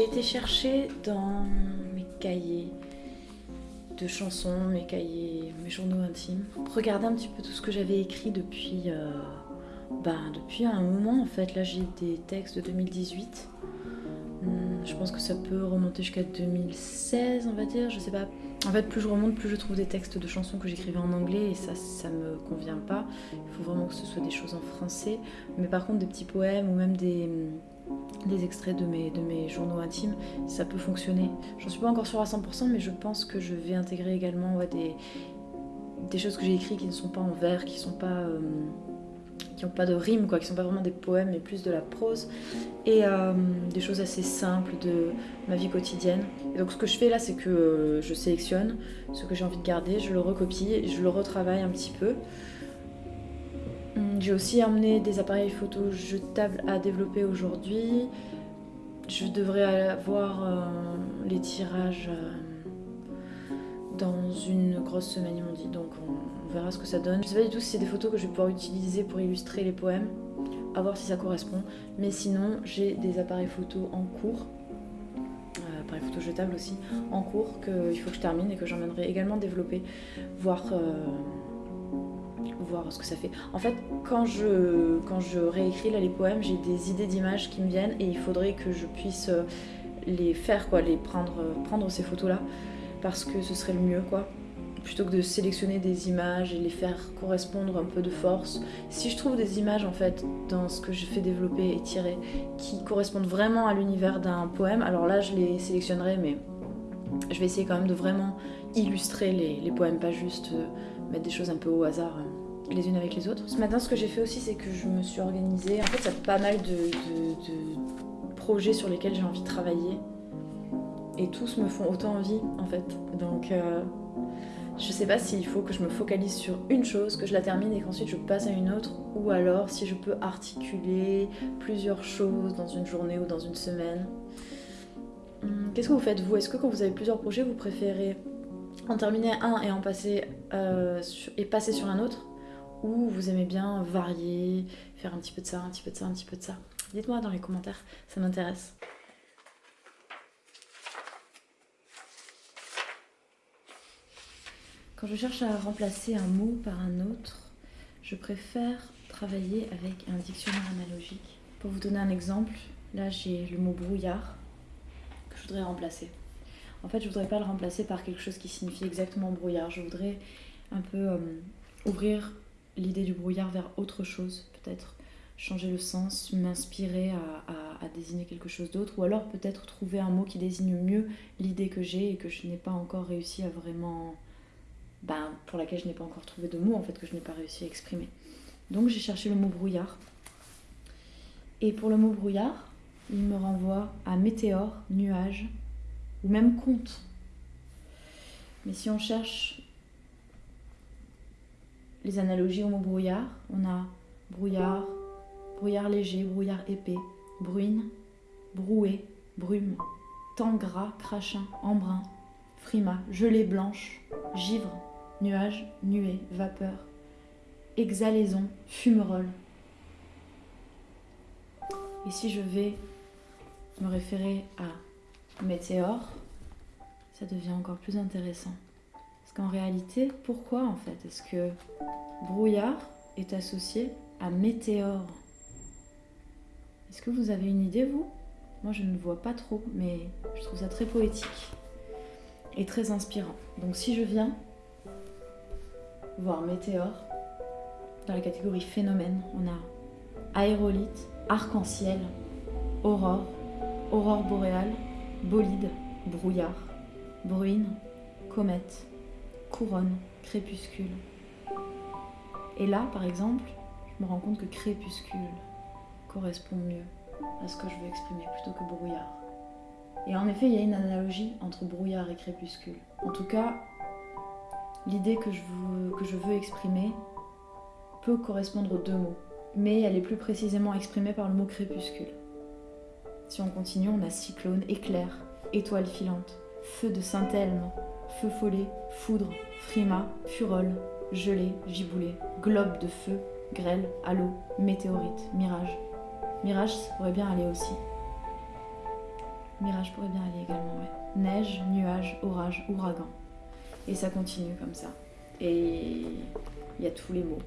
J'ai été chercher dans mes cahiers de chansons, mes cahiers, mes journaux intimes, regarder un petit peu tout ce que j'avais écrit depuis, ben, depuis un moment en fait. Là j'ai des textes de 2018. Hum, je pense que ça peut remonter jusqu'à 2016 on va dire, je sais pas. En fait plus je remonte, plus je trouve des textes de chansons que j'écrivais en anglais et ça, ça me convient pas. Il faut vraiment que ce soit des choses en français. Mais par contre des petits poèmes ou même des des extraits de mes, de mes journaux intimes, ça peut fonctionner. J'en suis pas encore sûre à 100%, mais je pense que je vais intégrer également des, des choses que j'ai écrites qui ne sont pas en vers, qui sont pas... Euh, qui n'ont pas de rime, quoi, qui sont pas vraiment des poèmes, mais plus de la prose, et euh, des choses assez simples de ma vie quotidienne. Et donc ce que je fais là, c'est que euh, je sélectionne ce que j'ai envie de garder, je le recopie, je le retravaille un petit peu, j'ai aussi emmené des appareils photo jetables à développer aujourd'hui. Je devrais avoir euh, les tirages euh, dans une grosse semaine, ils m'ont dit, donc on, verra ce que ça donne. Je sais pas du tout si c'est des photos que je vais pouvoir utiliser pour illustrer les poèmes, à voir si ça correspond. Mais sinon, j'ai des appareils photo en cours, euh, appareils photo jetables aussi, en cours, qu'il faut que je termine et que j'emmènerai également développer, voir ce que ça fait. En fait, quand je, réécris là, les poèmes, j'ai des idées d'images qui me viennent et il faudrait que je puisse euh, les faire, quoi, les prendre, euh, prendre ces photos-là, parce que ce serait le mieux, quoi. Plutôt que de sélectionner des images et les faire correspondre un peu de force. Si je trouve des images, en fait, dans ce que je fais développer et tirer, qui correspondent vraiment à l'univers d'un poème, alors là, je les sélectionnerai, mais je vais essayer quand même de vraiment illustrer les, poèmes, pas juste euh, mettre des choses un peu au hasard les unes avec les autres. Ce matin, ce que j'ai fait aussi, c'est que je me suis organisée. En fait, il y a pas mal de, projets sur lesquels j'ai envie de travailler. Et tous me font autant envie, en fait. Donc, euh, je sais pas s'il faut que je me focalise sur une chose, que je la termine et qu'ensuite je passe à une autre. Ou alors si je peux articuler plusieurs choses dans une journée ou dans une semaine. Hum, qu'est-ce que vous faites, vous? Est-ce que quand vous avez plusieurs projets, vous préférez en terminer un et en passer euh, et passer sur un autre? Ou vous aimez bien varier, faire un petit peu de ça, un petit peu de ça, un petit peu de ça. Dites-moi dans les commentaires, ça m'intéresse. Quand je cherche à remplacer un mot par un autre, je préfère travailler avec un dictionnaire analogique. Pour vous donner un exemple, là j'ai le mot brouillard que je voudrais remplacer. En fait, je voudrais pas le remplacer par quelque chose qui signifie exactement brouillard. Je voudrais un peu euh, ouvrir l'idée du brouillard vers autre chose, peut-être changer le sens, m'inspirer à, désigner quelque chose d'autre, ou alors peut-être trouver un mot qui désigne mieux l'idée que j'ai et que je n'ai pas encore réussi à vraiment... Ben, pour laquelle je n'ai pas encore trouvé de mots, en fait, que je n'ai pas réussi à exprimer. Donc j'ai cherché le mot brouillard. Et pour le mot brouillard, il me renvoie à météore, nuage, ou même conte. Mais si on cherche les analogies au mot brouillard. On a brouillard, brouillard léger, brouillard épais, bruine, brouée, brume, temps gras, crachin, embrun, frima, gelée blanche, givre, nuage, nuée, vapeur, exhalaison, fumerole. Et si je vais me référer à météore, ça devient encore plus intéressant. Qu'en réalité, pourquoi en fait est-ce que brouillard est associé à météore? Est-ce que vous avez une idée, vous? Moi, je ne vois pas trop, mais je trouve ça très poétique et très inspirant. Donc si je viens voir météore, dans la catégorie phénomène, on a aérolite, arc-en-ciel, aurore, aurore boréale, bolide, brouillard, bruine, comète, couronne, crépuscule. Et là, par exemple, je me rends compte que crépuscule correspond mieux à ce que je veux exprimer plutôt que brouillard. Et en effet, il y a une analogie entre brouillard et crépuscule. En tout cas, l'idée que, je veux, exprimer peut correspondre aux deux mots, mais elle est plus précisément exprimée par le mot crépuscule. Si on continue, on a cyclone, éclair, étoile filante, feu de Saint-Elme, feu follet, foudre, frima, furole, gelée, giboulée, globe de feu, grêle, halo, météorite, mirage. Mirage pourrait bien aller aussi. Mirage pourrait bien aller également, ouais. Neige, nuage, orage, ouragan. Et ça continue comme ça. Et il y a tous les mots.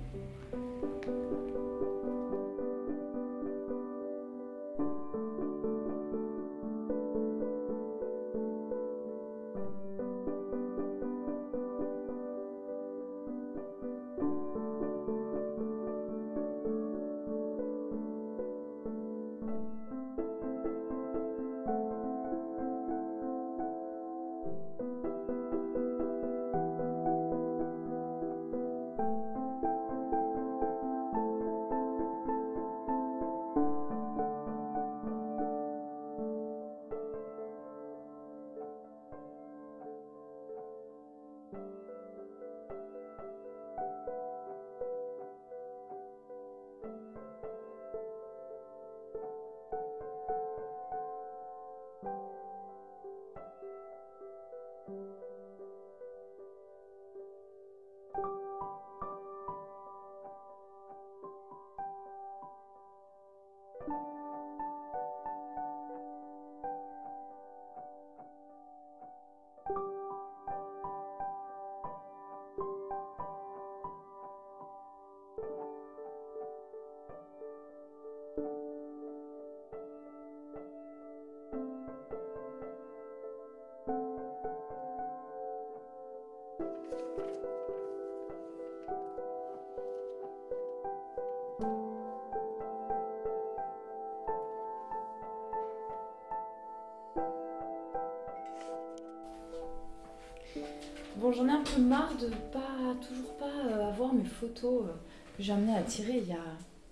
J'en ai un peu marre de pas toujours pas euh, avoir mes photos euh, que j'ai amenées à tirer il y a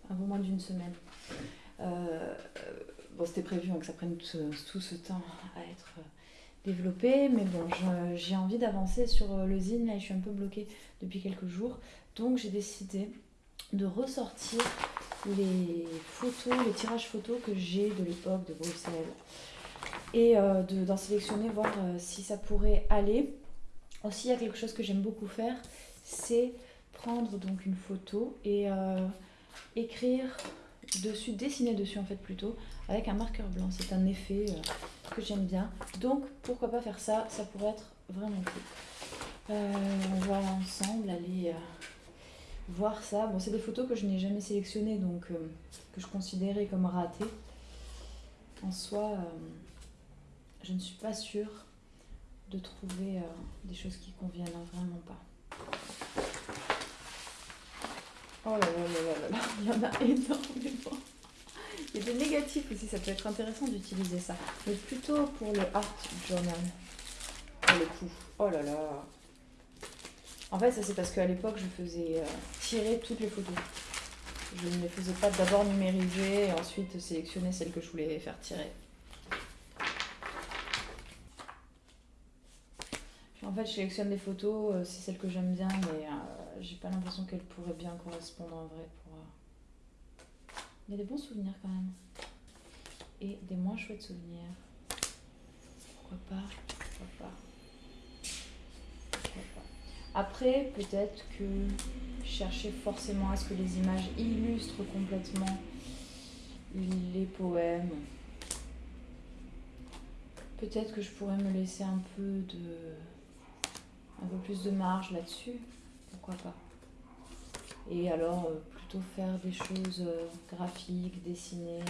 un peu moins d'une semaine. Euh, bon, c'était prévu hein, que ça prenne tout, ce temps à être développé, mais bon, j'ai envie d'avancer sur le zine, là, je suis un peu bloquée depuis quelques jours, donc j'ai décidé de ressortir les photos, les tirages photos que j'ai de l'époque de Bruxelles et d'en sélectionner, voir si ça pourrait aller. Aussi, il y a quelque chose que j'aime beaucoup faire, c'est prendre donc une photo et euh, écrire dessus, dessiner dessus en fait plutôt, avec un marqueur blanc. C'est un effet euh, que j'aime bien. Donc pourquoi pas faire ça, ça pourrait être vraiment cool. Euh, on va ensemble aller voir ça. Bon, c'est des photos que je n'ai jamais sélectionnées, donc que je considérais comme ratées. En soi, je ne suis pas sûre de trouver euh, des choses qui conviennent, vraiment pas. Oh là là là là là, il y en a énormément. Il y a des négatifs aussi, ça peut être intéressant d'utiliser ça. Mais plutôt pour le art journal. Pour le coup. Oh là là. En fait, ça c'est parce qu'à l'époque, je faisais euh, tirer toutes les photos. Je ne les faisais pas d'abord numériser et ensuite sélectionner celles que je voulais faire tirer. En fait, je sélectionne des photos, euh, c'est celles que j'aime bien, mais euh, j'ai pas l'impression qu'elles pourraient bien correspondre en vrai. Pour, euh, Il y a des bons souvenirs quand même. Et des moins chouettes souvenirs. Pourquoi pas? Pourquoi pas? Pourquoi pas? Après, peut-être que chercher forcément à ce que les images illustrent complètement les poèmes. Peut-être que je pourrais me laisser un peu de un peu plus de marge là-dessus, pourquoi pas. Et alors, euh, plutôt faire des choses euh, graphiques, dessinées.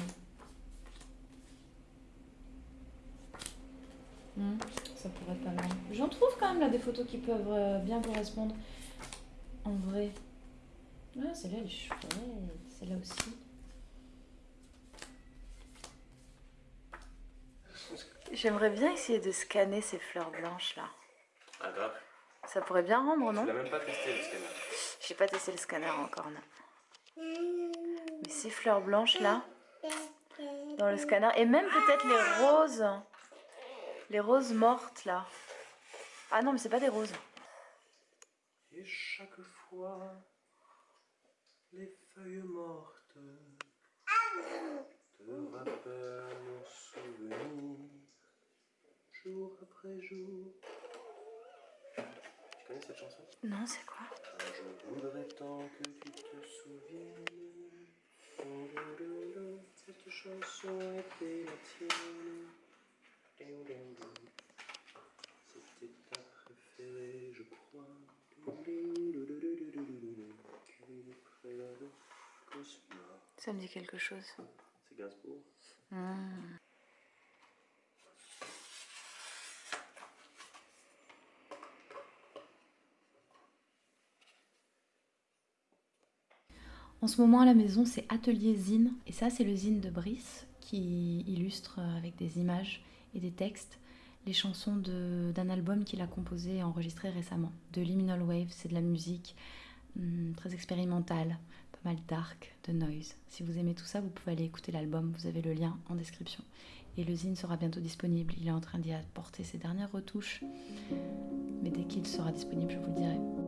Hmm, ça pourrait être pas mal. J'en trouve quand même là des photos qui peuvent euh, bien correspondre. En vrai. Ah, celle-là, elle est chouette. Celle-là aussi. J'aimerais bien essayer de scanner ces fleurs blanches là. Ah, grave. Ça pourrait bien rendre, non Tu n'as même pas testé le scanner. J'ai pas testé le scanner encore, non. Mais ces fleurs blanches là, dans le scanner, et même peut-être les roses, les roses mortes là. Ah non, mais c'est pas des roses. Et chaque fois, les feuilles mortes te rappellent nos souvenirs, jour après jour cette chanson? Non, c'est quoi? Je voudrais tant que tu te souviennes. chanson était la tienne. C'était ta préférée, je crois. Ça me dit quelque chose. C'est Gainsbourg? En ce moment à la maison, c'est Atelier Zine. Et ça, c'est le zine de Brice qui illustre euh, avec des images et des textes les chansons d'un album qu'il a composé et enregistré récemment. De Liminal Wave, c'est de la musique hum, très expérimentale, pas mal dark, de noise. Si vous aimez tout ça, vous pouvez aller écouter l'album, vous avez le lien en description. Et le zine sera bientôt disponible. Il est en train d'y apporter ses dernières retouches. Mais dès qu'il sera disponible, je vous le dirai.